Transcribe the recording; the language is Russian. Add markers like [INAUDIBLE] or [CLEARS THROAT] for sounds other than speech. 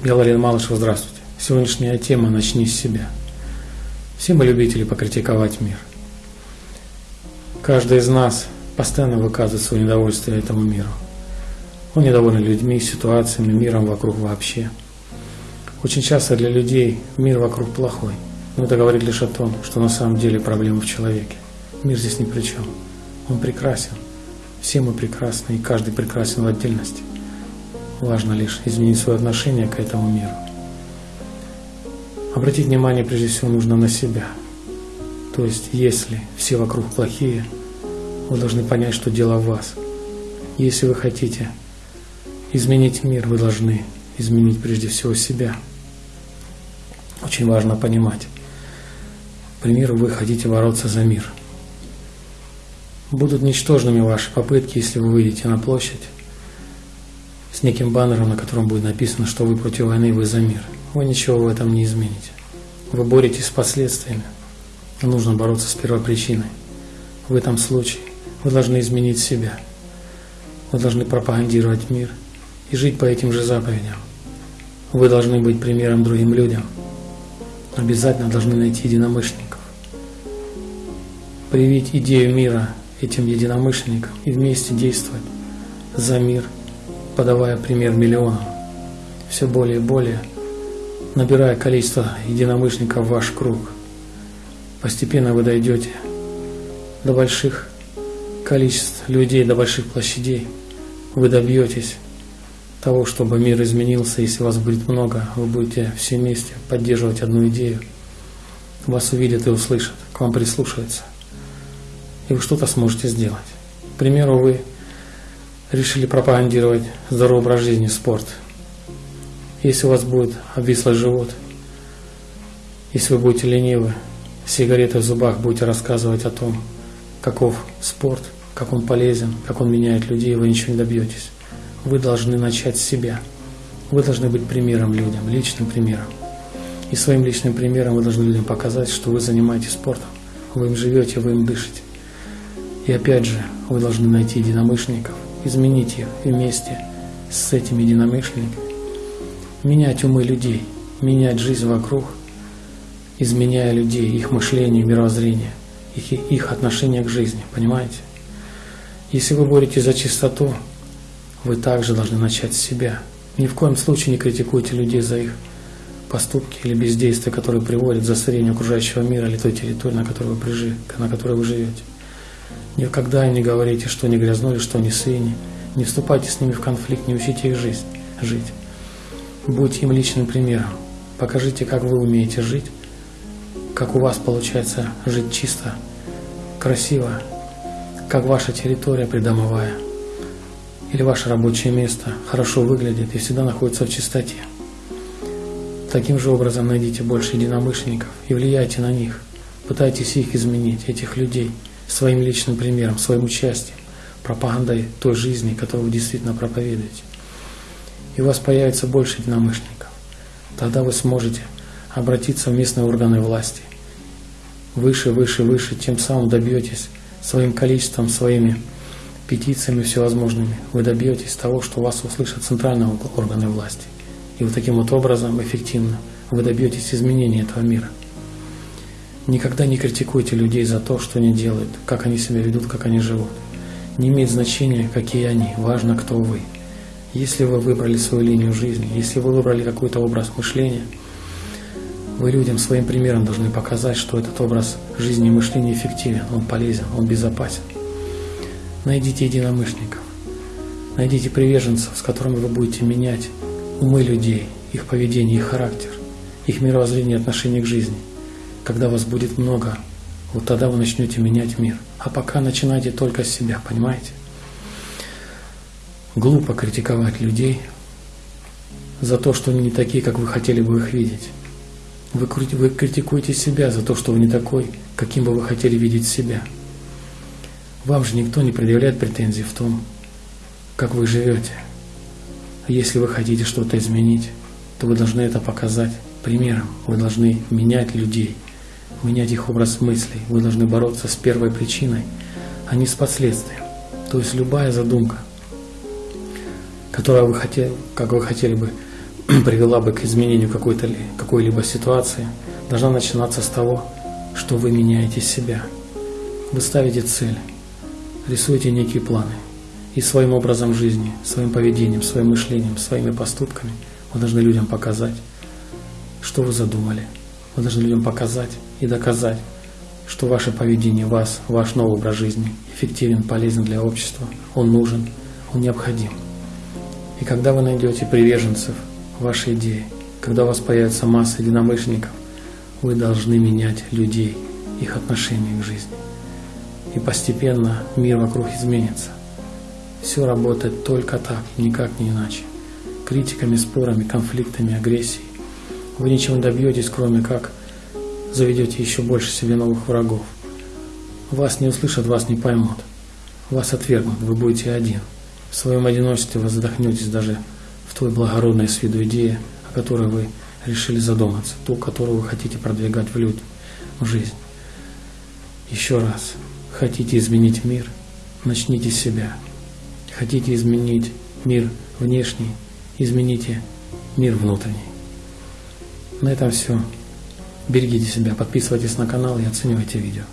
Я Валерий Малышев, здравствуйте. Сегодняшняя тема «Начни с себя». Все мы любители покритиковать мир. Каждый из нас постоянно выказывает свое недовольствие этому миру. Он недоволен людьми, ситуациями, миром вокруг вообще. Очень часто для людей мир вокруг плохой. Но это говорит лишь о том, что на самом деле проблема в человеке. Мир здесь ни при чем. Он прекрасен. Все мы прекрасны, и каждый прекрасен в отдельности. Важно лишь изменить свое отношение к этому миру. Обратить внимание прежде всего нужно на себя. То есть, если все вокруг плохие, вы должны понять, что дело в вас. Если вы хотите изменить мир, вы должны изменить прежде всего себя. Очень важно понимать. К примеру, вы хотите бороться за мир. Будут ничтожными ваши попытки, если вы выйдете на площадь неким баннером, на котором будет написано, что вы против войны, вы за мир. Вы ничего в этом не измените. Вы боретесь с последствиями. Нужно бороться с первопричиной. В этом случае вы должны изменить себя. Вы должны пропагандировать мир и жить по этим же заповедям. Вы должны быть примером другим людям. Обязательно должны найти единомышленников. Привить идею мира этим единомышленникам и вместе действовать за мир – подавая пример миллионам, все более и более, набирая количество единомышленников в ваш круг. Постепенно вы дойдете до больших количеств людей, до больших площадей. Вы добьетесь того, чтобы мир изменился. Если вас будет много, вы будете все вместе поддерживать одну идею. Вас увидят и услышат, к вам прислушаются. И вы что-то сможете сделать. К примеру, вы решили пропагандировать здоровый образ жизни, спорт. Если у вас будет обвислый живот, если вы будете ленивы, сигареты в зубах будете рассказывать о том, каков спорт, как он полезен, как он меняет людей, вы ничего не добьетесь. Вы должны начать с себя. Вы должны быть примером людям, личным примером. И своим личным примером вы должны людям показать, что вы занимаетесь спортом, вы им живете, вы им дышите. И опять же, вы должны найти единомышленников – изменить их вместе с этими единомышленниками, менять умы людей, менять жизнь вокруг, изменяя людей, их мышление, мировоззрение, их, их отношение к жизни, понимаете? Если вы боретесь за чистоту, вы также должны начать с себя. Ни в коем случае не критикуйте людей за их поступки или бездействия, которые приводят к засорению окружающего мира или той территории, на которой вы, прижи, на которой вы живете. Никогда не говорите, что они грязнули, что они свиньи. Не вступайте с ними в конфликт, не учите их жизнь, жить. Будьте им личным примером. Покажите, как вы умеете жить, как у вас получается жить чисто, красиво, как ваша территория придомовая или ваше рабочее место хорошо выглядит и всегда находится в чистоте. Таким же образом найдите больше единомышленников и влияйте на них. Пытайтесь их изменить, этих людей – своим личным примером, своим участием, пропагандой той жизни, которую вы действительно проповедуете. И у вас появится больше единомышленников. Тогда вы сможете обратиться в местные органы власти. Выше, выше, выше, тем самым добьетесь своим количеством, своими петициями всевозможными, вы добьетесь того, что вас услышат центральные органы власти. И вот таким вот образом эффективно вы добьетесь изменения этого мира. Никогда не критикуйте людей за то, что они делают, как они себя ведут, как они живут. Не имеет значения, какие они, важно, кто вы. Если вы выбрали свою линию жизни, если вы выбрали какой-то образ мышления, вы людям своим примером должны показать, что этот образ жизни и мышления эффективен, он полезен, он безопасен. Найдите единомышленников, найдите приверженцев, с которыми вы будете менять умы людей, их поведение, их характер, их мировоззрение и отношение к жизни – когда вас будет много, вот тогда вы начнете менять мир. А пока начинайте только с себя, понимаете? Глупо критиковать людей за то, что они не такие, как вы хотели бы их видеть. Вы, вы критикуете себя за то, что вы не такой, каким бы вы хотели видеть себя. Вам же никто не предъявляет претензий в том, как вы живете. А если вы хотите что-то изменить, то вы должны это показать примером. Вы должны менять людей – менять их образ мыслей. Вы должны бороться с первой причиной, а не с последствием. То есть любая задумка, которая вы хотели, как вы хотели бы [CLEARS THROAT] привела бы к изменению какой-то какой-либо ситуации, должна начинаться с того, что вы меняете себя. Вы ставите цель, рисуете некие планы. И своим образом жизни, своим поведением, своим мышлением, своими поступками вы должны людям показать, что вы задумали. Вы должны людям показать и доказать, что ваше поведение, вас, ваш новый образ жизни эффективен, полезен для общества, он нужен, он необходим. И когда вы найдете приверженцев вашей идеи, когда у вас появится масса единомышленников, вы должны менять людей, их отношение к жизни. И постепенно мир вокруг изменится. Все работает только так, никак не иначе. Критиками, спорами, конфликтами, агрессией. Вы ничего не добьетесь, кроме как заведете еще больше себе новых врагов. Вас не услышат, вас не поймут. Вас отвергнут, вы будете один. В своем одиночестве вы задохнетесь даже в той благородной с виду идее, о которой вы решили задуматься, ту, которую вы хотите продвигать в люди, в жизнь. Еще раз, хотите изменить мир, начните с себя. Хотите изменить мир внешний, измените мир внутренний. На этом все. Берегите себя, подписывайтесь на канал и оценивайте видео.